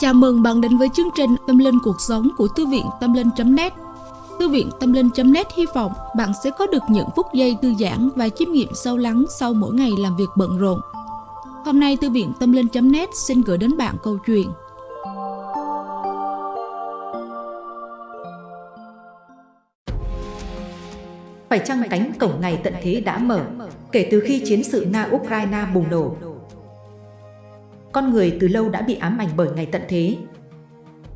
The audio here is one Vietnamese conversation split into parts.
Chào mừng bạn đến với chương trình Tâm Linh Cuộc Sống của Thư viện Tâm Linh.net Thư viện Tâm Linh.net hy vọng bạn sẽ có được những phút giây thư giãn và chiêm nghiệm sâu lắng sau mỗi ngày làm việc bận rộn. Hôm nay, Thư viện Tâm Linh.net xin gửi đến bạn câu chuyện Phải chăng cánh cổng ngày tận thế đã mở kể từ khi chiến sự Nga-Ukraine bùng nổ? Con người từ lâu đã bị ám ảnh bởi ngày tận thế.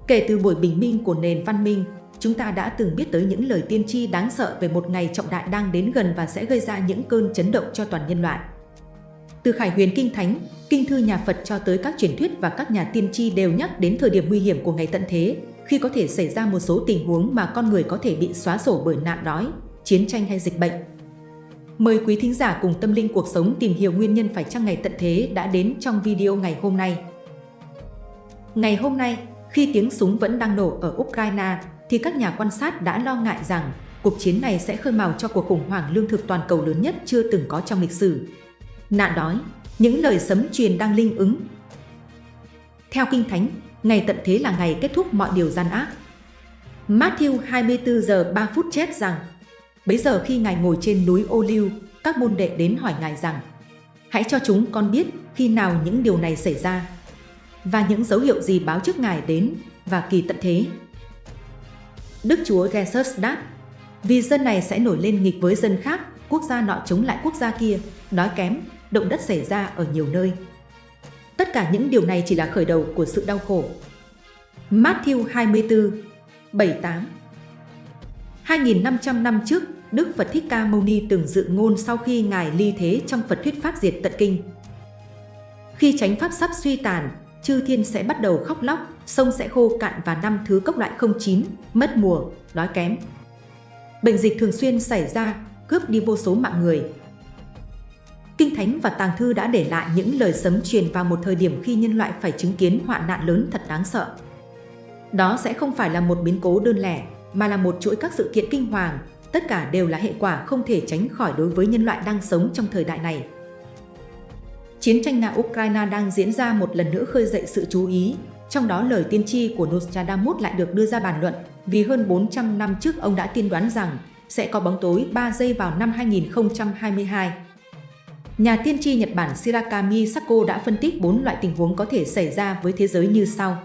Kể từ buổi bình minh của nền văn minh, chúng ta đã từng biết tới những lời tiên tri đáng sợ về một ngày trọng đại đang đến gần và sẽ gây ra những cơn chấn động cho toàn nhân loại. Từ Khải Huyền Kinh Thánh, Kinh thư nhà Phật cho tới các truyền thuyết và các nhà tiên tri đều nhắc đến thời điểm nguy hiểm của ngày tận thế, khi có thể xảy ra một số tình huống mà con người có thể bị xóa sổ bởi nạn đói, chiến tranh hay dịch bệnh. Mời quý thính giả cùng tâm linh cuộc sống tìm hiểu nguyên nhân phải chăng ngày tận thế đã đến trong video ngày hôm nay. Ngày hôm nay, khi tiếng súng vẫn đang nổ ở Ukraine, thì các nhà quan sát đã lo ngại rằng cuộc chiến này sẽ khơi mào cho cuộc khủng hoảng lương thực toàn cầu lớn nhất chưa từng có trong lịch sử. Nạn đói, những lời sấm truyền đang linh ứng. Theo Kinh Thánh, ngày tận thế là ngày kết thúc mọi điều gian ác. Matthew 24 giờ 3 phút chết rằng Bấy giờ khi Ngài ngồi trên núi ô lưu, các môn đệ đến hỏi Ngài rằng Hãy cho chúng con biết khi nào những điều này xảy ra và những dấu hiệu gì báo trước Ngài đến và kỳ tận thế. Đức Chúa Jesus đáp Vì dân này sẽ nổi lên nghịch với dân khác, quốc gia nọ chống lại quốc gia kia, đói kém, động đất xảy ra ở nhiều nơi. Tất cả những điều này chỉ là khởi đầu của sự đau khổ. Matthew 24, 78 2.500 năm trước, Đức Phật Thích Ca Mâu Ni từng dự ngôn sau khi Ngài ly thế trong Phật thuyết Pháp diệt tận kinh. Khi chánh Pháp sắp suy tàn, chư thiên sẽ bắt đầu khóc lóc, sông sẽ khô cạn và năm thứ cốc loại không chín, mất mùa, đói kém. Bệnh dịch thường xuyên xảy ra, cướp đi vô số mạng người. Kinh Thánh và Tàng Thư đã để lại những lời sấm truyền vào một thời điểm khi nhân loại phải chứng kiến hoạn nạn lớn thật đáng sợ. Đó sẽ không phải là một biến cố đơn lẻ, mà là một chuỗi các sự kiện kinh hoàng, tất cả đều là hệ quả không thể tránh khỏi đối với nhân loại đang sống trong thời đại này. Chiến tranh Nga-Ukraine đang diễn ra một lần nữa khơi dậy sự chú ý, trong đó lời tiên tri của Nostradamus lại được đưa ra bàn luận vì hơn 400 năm trước ông đã tiên đoán rằng sẽ có bóng tối 3 giây vào năm 2022. Nhà tiên tri Nhật Bản Shirakami Sako đã phân tích 4 loại tình huống có thể xảy ra với thế giới như sau.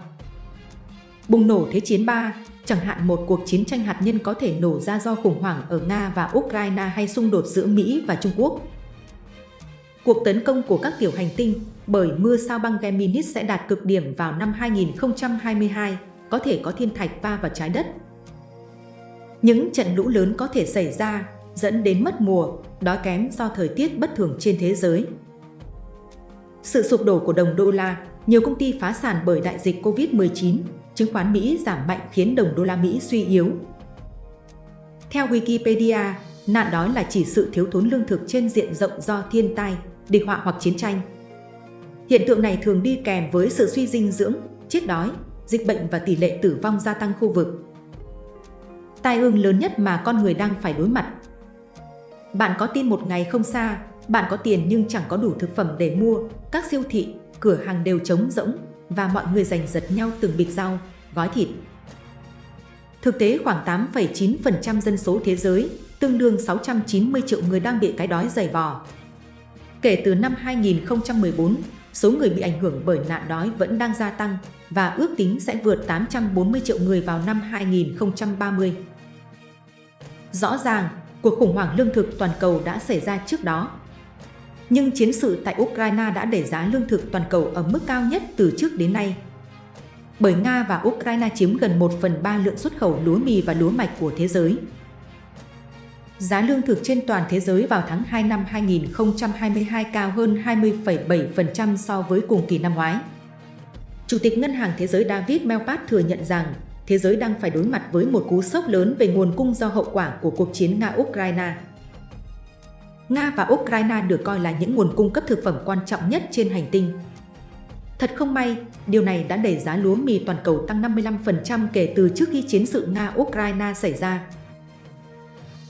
Bùng nổ Thế chiến 3, chẳng hạn một cuộc chiến tranh hạt nhân có thể nổ ra do khủng hoảng ở Nga và Ukraine hay xung đột giữa Mỹ và Trung Quốc. Cuộc tấn công của các tiểu hành tinh bởi mưa sao băng Gemini sẽ đạt cực điểm vào năm 2022, có thể có thiên thạch va vào trái đất. Những trận lũ lớn có thể xảy ra, dẫn đến mất mùa, đói kém do thời tiết bất thường trên thế giới. Sự sụp đổ của đồng đô la, nhiều công ty phá sản bởi đại dịch COVID-19 chứng khoán Mỹ giảm mạnh khiến đồng đô la Mỹ suy yếu. Theo Wikipedia, nạn đói là chỉ sự thiếu thốn lương thực trên diện rộng do thiên tai, địch họa hoặc chiến tranh. Hiện tượng này thường đi kèm với sự suy dinh dưỡng, chết đói, dịch bệnh và tỷ lệ tử vong gia tăng khu vực. Tai ương lớn nhất mà con người đang phải đối mặt. Bạn có tin một ngày không xa, bạn có tiền nhưng chẳng có đủ thực phẩm để mua, các siêu thị, cửa hàng đều trống rỗng, và mọi người giành giật nhau từng bịch rau, gói thịt. Thực tế khoảng 8,9% dân số thế giới, tương đương 690 triệu người đang bị cái đói dày vò. Kể từ năm 2014, số người bị ảnh hưởng bởi nạn đói vẫn đang gia tăng và ước tính sẽ vượt 840 triệu người vào năm 2030. Rõ ràng, cuộc khủng hoảng lương thực toàn cầu đã xảy ra trước đó nhưng chiến sự tại Ukraine đã đẩy giá lương thực toàn cầu ở mức cao nhất từ trước đến nay. Bởi Nga và Ukraine chiếm gần 1 phần 3 lượng xuất khẩu lúa mì và lúa mạch của thế giới. Giá lương thực trên toàn thế giới vào tháng 2 năm 2022 cao hơn 20,7% so với cùng kỳ năm ngoái. Chủ tịch Ngân hàng Thế giới David Malpass thừa nhận rằng thế giới đang phải đối mặt với một cú sốc lớn về nguồn cung do hậu quả của cuộc chiến Nga-Ukraine. Nga và Ukraine được coi là những nguồn cung cấp thực phẩm quan trọng nhất trên hành tinh. Thật không may, điều này đã đẩy giá lúa mì toàn cầu tăng 55% kể từ trước khi chiến sự Nga-Ukraine xảy ra.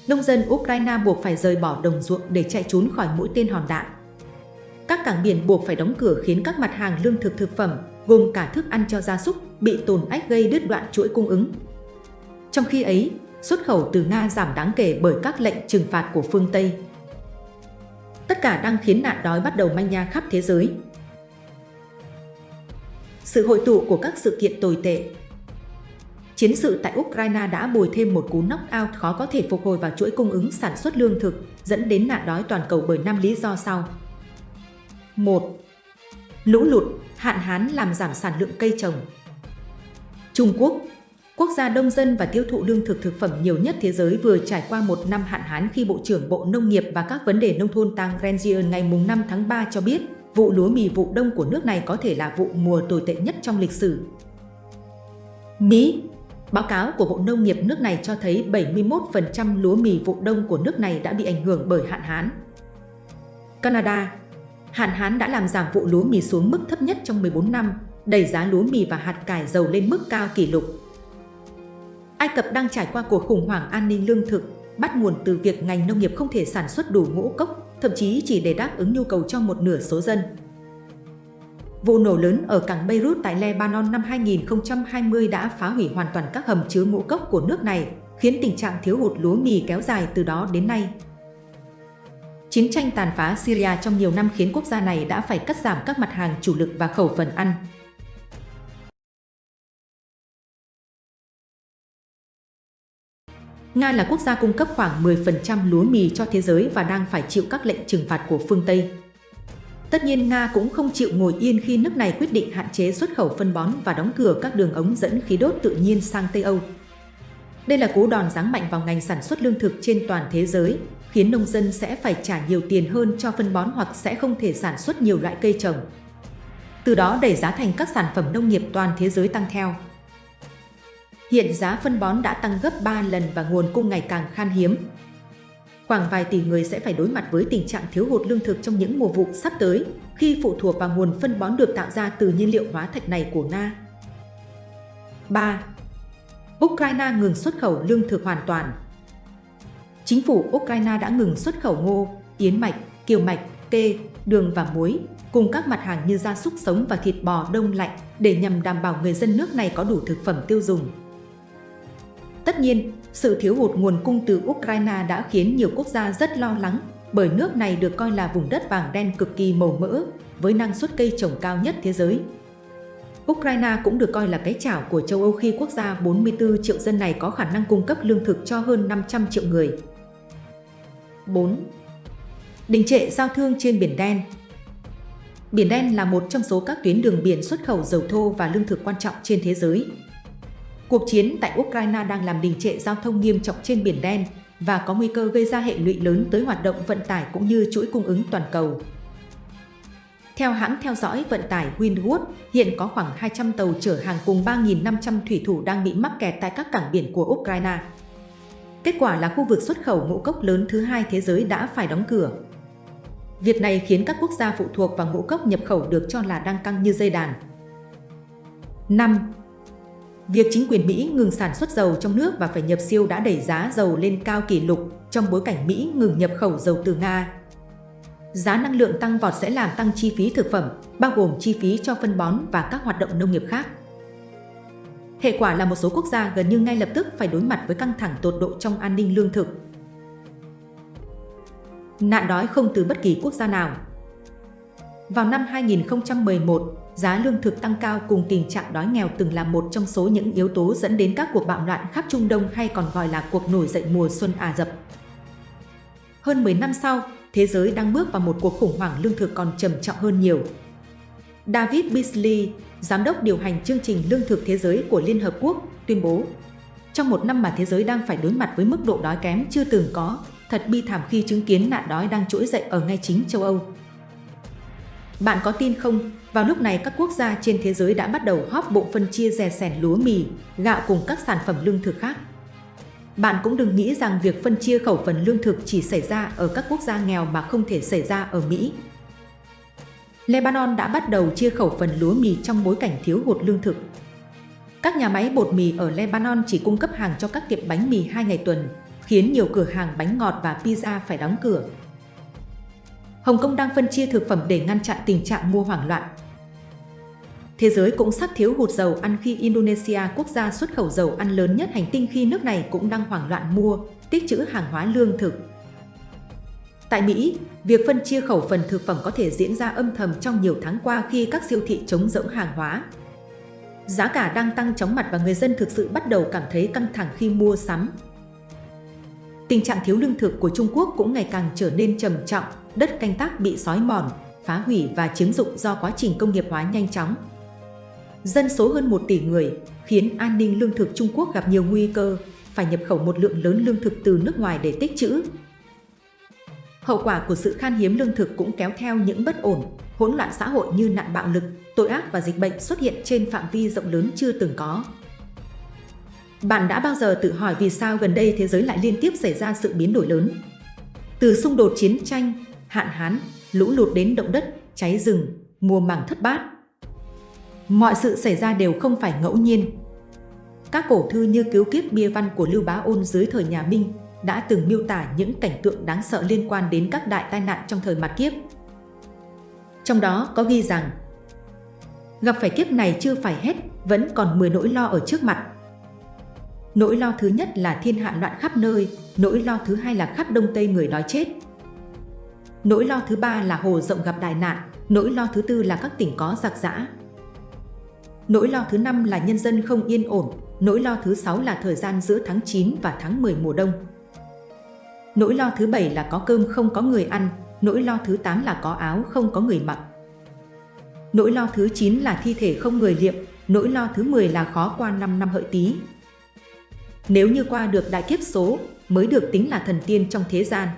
Nông dân Ukraine buộc phải rời bỏ đồng ruộng để chạy trốn khỏi mũi tên hòn đạn. Các cảng biển buộc phải đóng cửa khiến các mặt hàng lương thực thực phẩm, gồm cả thức ăn cho gia súc, bị tồn ách gây đứt đoạn chuỗi cung ứng. Trong khi ấy, xuất khẩu từ Nga giảm đáng kể bởi các lệnh trừng phạt của phương Tây. Tất cả đang khiến nạn đói bắt đầu manh nha khắp thế giới. Sự hội tụ của các sự kiện tồi tệ Chiến sự tại Ukraine đã bồi thêm một cú knock-out khó có thể phục hồi vào chuỗi cung ứng sản xuất lương thực, dẫn đến nạn đói toàn cầu bởi 5 lý do sau. 1. Lũ lụt, hạn hán làm giảm sản lượng cây trồng. Trung Quốc, quốc gia đông dân và tiêu thụ lương thực thực phẩm nhiều nhất thế giới vừa trải qua một năm hạn hán khi Bộ trưởng Bộ Nông nghiệp và các vấn đề nông thôn Tang Renzian ngày 5 tháng 3 cho biết vụ lúa mì vụ đông của nước này có thể là vụ mùa tồi tệ nhất trong lịch sử. Mỹ Báo cáo của Bộ Nông nghiệp nước này cho thấy 71% lúa mì vụ đông của nước này đã bị ảnh hưởng bởi hạn hán. Canada Hạn hán đã làm giảm vụ lúa mì xuống mức thấp nhất trong 14 năm, đẩy giá lúa mì và hạt cải dầu lên mức cao kỷ lục. Ai Cập đang trải qua cuộc khủng hoảng an ninh lương thực, bắt nguồn từ việc ngành nông nghiệp không thể sản xuất đủ ngũ cốc, thậm chí chỉ để đáp ứng nhu cầu cho một nửa số dân. Vụ nổ lớn ở cảng Beirut tại Lebanon năm 2020 đã phá hủy hoàn toàn các hầm chứa ngũ cốc của nước này, khiến tình trạng thiếu hụt lúa mì kéo dài từ đó đến nay. Chiến tranh tàn phá Syria trong nhiều năm khiến quốc gia này đã phải cắt giảm các mặt hàng chủ lực và khẩu phần ăn. Nga là quốc gia cung cấp khoảng 10% lúa mì cho thế giới và đang phải chịu các lệnh trừng phạt của phương Tây. Tất nhiên Nga cũng không chịu ngồi yên khi nước này quyết định hạn chế xuất khẩu phân bón và đóng cửa các đường ống dẫn khí đốt tự nhiên sang Tây Âu. Đây là cú đòn giáng mạnh vào ngành sản xuất lương thực trên toàn thế giới, khiến nông dân sẽ phải trả nhiều tiền hơn cho phân bón hoặc sẽ không thể sản xuất nhiều loại cây trồng. Từ đó đẩy giá thành các sản phẩm nông nghiệp toàn thế giới tăng theo. Hiện giá phân bón đã tăng gấp 3 lần và nguồn cung ngày càng khan hiếm, khoảng vài tỷ người sẽ phải đối mặt với tình trạng thiếu hụt lương thực trong những mùa vụ sắp tới khi phụ thuộc vào nguồn phân bón được tạo ra từ nhiên liệu hóa thạch này của Nga. 3. Ukraine ngừng xuất khẩu lương thực hoàn toàn Chính phủ Ukraine đã ngừng xuất khẩu ngô, yến mạch, kiều mạch, kê, đường và muối, cùng các mặt hàng như gia súc sống và thịt bò đông lạnh để nhằm đảm bảo người dân nước này có đủ thực phẩm tiêu dùng. Tất nhiên, sự thiếu hụt nguồn cung từ Ukraine đã khiến nhiều quốc gia rất lo lắng bởi nước này được coi là vùng đất vàng đen cực kỳ màu mỡ với năng suất cây trồng cao nhất thế giới. Ukraine cũng được coi là cái chảo của châu Âu khi quốc gia 44 triệu dân này có khả năng cung cấp lương thực cho hơn 500 triệu người. 4. Đình trệ giao thương trên Biển Đen Biển Đen là một trong số các tuyến đường biển xuất khẩu dầu thô và lương thực quan trọng trên thế giới, Cuộc chiến tại Ukraine đang làm đình trệ giao thông nghiêm trọng trên Biển Đen và có nguy cơ gây ra hệ lụy lớn tới hoạt động vận tải cũng như chuỗi cung ứng toàn cầu. Theo hãng theo dõi vận tải Windward, hiện có khoảng 200 tàu chở hàng cùng 3.500 thủy thủ đang bị mắc kẹt tại các cảng biển của Ukraine. Kết quả là khu vực xuất khẩu ngũ cốc lớn thứ hai thế giới đã phải đóng cửa. Việc này khiến các quốc gia phụ thuộc vào ngũ cốc nhập khẩu được cho là đang căng như dây đàn. 5. Việc chính quyền Mỹ ngừng sản xuất dầu trong nước và phải nhập siêu đã đẩy giá dầu lên cao kỷ lục trong bối cảnh Mỹ ngừng nhập khẩu dầu từ Nga. Giá năng lượng tăng vọt sẽ làm tăng chi phí thực phẩm, bao gồm chi phí cho phân bón và các hoạt động nông nghiệp khác. Hệ quả là một số quốc gia gần như ngay lập tức phải đối mặt với căng thẳng tột độ trong an ninh lương thực. Nạn đói không từ bất kỳ quốc gia nào. Vào năm 2011, giá lương thực tăng cao cùng tình trạng đói nghèo từng là một trong số những yếu tố dẫn đến các cuộc bạo loạn khắp Trung Đông hay còn gọi là cuộc nổi dậy mùa xuân Ả Rập. Hơn 10 năm sau, thế giới đang bước vào một cuộc khủng hoảng lương thực còn trầm trọng hơn nhiều. David Beasley, Giám đốc điều hành chương trình Lương thực Thế giới của Liên Hợp Quốc, tuyên bố Trong một năm mà thế giới đang phải đối mặt với mức độ đói kém chưa từng có, thật bi thảm khi chứng kiến nạn đói đang trỗi dậy ở ngay chính châu Âu. Bạn có tin không, vào lúc này các quốc gia trên thế giới đã bắt đầu hóp bộ phân chia rè sẻn lúa mì, gạo cùng các sản phẩm lương thực khác. Bạn cũng đừng nghĩ rằng việc phân chia khẩu phần lương thực chỉ xảy ra ở các quốc gia nghèo mà không thể xảy ra ở Mỹ. Lebanon đã bắt đầu chia khẩu phần lúa mì trong bối cảnh thiếu hụt lương thực. Các nhà máy bột mì ở Lebanon chỉ cung cấp hàng cho các tiệm bánh mì hai ngày tuần, khiến nhiều cửa hàng bánh ngọt và pizza phải đóng cửa. Hồng Kông đang phân chia thực phẩm để ngăn chặn tình trạng mua hoảng loạn. Thế giới cũng sắp thiếu hụt dầu ăn khi Indonesia, quốc gia xuất khẩu dầu ăn lớn nhất hành tinh khi nước này cũng đang hoảng loạn mua, tích trữ hàng hóa lương thực. Tại Mỹ, việc phân chia khẩu phần thực phẩm có thể diễn ra âm thầm trong nhiều tháng qua khi các siêu thị chống rỗng hàng hóa. Giá cả đang tăng chóng mặt và người dân thực sự bắt đầu cảm thấy căng thẳng khi mua sắm. Tình trạng thiếu lương thực của Trung Quốc cũng ngày càng trở nên trầm trọng, đất canh tác bị xói mòn, phá hủy và chiếm dụng do quá trình công nghiệp hóa nhanh chóng. Dân số hơn 1 tỷ người khiến an ninh lương thực Trung Quốc gặp nhiều nguy cơ, phải nhập khẩu một lượng lớn lương thực từ nước ngoài để tích trữ. Hậu quả của sự khan hiếm lương thực cũng kéo theo những bất ổn, hỗn loạn xã hội như nạn bạo lực, tội ác và dịch bệnh xuất hiện trên phạm vi rộng lớn chưa từng có. Bạn đã bao giờ tự hỏi vì sao gần đây thế giới lại liên tiếp xảy ra sự biến đổi lớn? Từ xung đột chiến tranh, hạn hán, lũ lụt đến động đất, cháy rừng, mùa màng thất bát. Mọi sự xảy ra đều không phải ngẫu nhiên. Các cổ thư như Cứu kiếp bia văn của Lưu Bá Ôn dưới thời nhà Minh đã từng miêu tả những cảnh tượng đáng sợ liên quan đến các đại tai nạn trong thời mặt kiếp. Trong đó có ghi rằng Gặp phải kiếp này chưa phải hết, vẫn còn 10 nỗi lo ở trước mặt. Nỗi lo thứ nhất là thiên hạ loạn khắp nơi, nỗi lo thứ hai là khắp đông tây người đói chết. Nỗi lo thứ ba là hồ rộng gặp đại nạn, nỗi lo thứ tư là các tỉnh có giặc giã. Nỗi lo thứ năm là nhân dân không yên ổn, nỗi lo thứ sáu là thời gian giữa tháng 9 và tháng 10 mùa đông. Nỗi lo thứ bảy là có cơm không có người ăn, nỗi lo thứ 8 là có áo không có người mặc. Nỗi lo thứ 9 là thi thể không người liệm, nỗi lo thứ 10 là khó qua 5 năm hợi tí. Nếu như qua được đại kiếp số, mới được tính là thần tiên trong thế gian.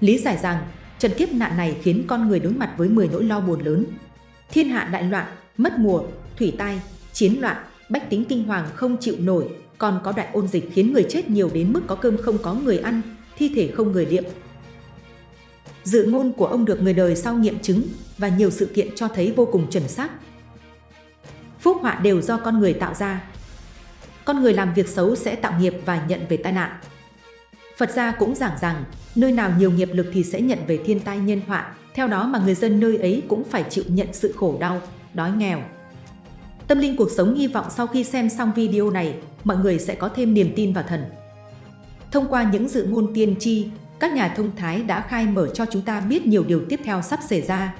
Lý giải rằng, trận kiếp nạn này khiến con người đối mặt với 10 nỗi lo buồn lớn. Thiên hạ đại loạn, mất mùa, thủy tai, chiến loạn, bách tính kinh hoàng không chịu nổi, còn có đại ôn dịch khiến người chết nhiều đến mức có cơm không có người ăn, thi thể không người liệm. Dự ngôn của ông được người đời sau nghiệm chứng và nhiều sự kiện cho thấy vô cùng chuẩn xác. Phúc họa đều do con người tạo ra. Con người làm việc xấu sẽ tạo nghiệp và nhận về tai nạn. Phật gia cũng giảng rằng, nơi nào nhiều nghiệp lực thì sẽ nhận về thiên tai nhân họa, theo đó mà người dân nơi ấy cũng phải chịu nhận sự khổ đau, đói nghèo. Tâm linh cuộc sống hy vọng sau khi xem xong video này, mọi người sẽ có thêm niềm tin vào thần. Thông qua những dự ngôn tiên tri, các nhà thông thái đã khai mở cho chúng ta biết nhiều điều tiếp theo sắp xảy ra.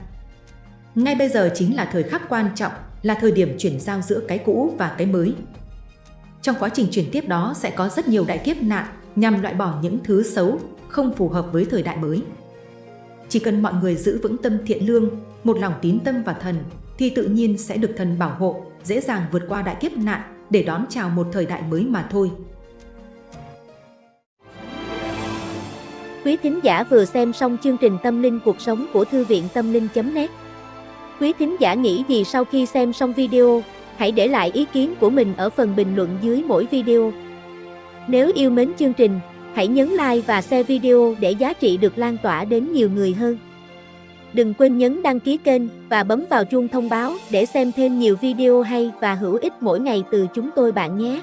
Ngay bây giờ chính là thời khắc quan trọng, là thời điểm chuyển giao giữa cái cũ và cái mới. Trong quá trình chuyển tiếp đó sẽ có rất nhiều đại kiếp nạn nhằm loại bỏ những thứ xấu, không phù hợp với thời đại mới. Chỉ cần mọi người giữ vững tâm thiện lương, một lòng tín tâm vào thần, thì tự nhiên sẽ được thần bảo hộ, dễ dàng vượt qua đại kiếp nạn để đón chào một thời đại mới mà thôi. Quý thính giả vừa xem xong chương trình Tâm linh cuộc sống của Thư viện Tâm linh.net Quý thính giả nghĩ gì sau khi xem xong video, hãy để lại ý kiến của mình ở phần bình luận dưới mỗi video. Nếu yêu mến chương trình, hãy nhấn like và share video để giá trị được lan tỏa đến nhiều người hơn. Đừng quên nhấn đăng ký kênh và bấm vào chuông thông báo để xem thêm nhiều video hay và hữu ích mỗi ngày từ chúng tôi bạn nhé.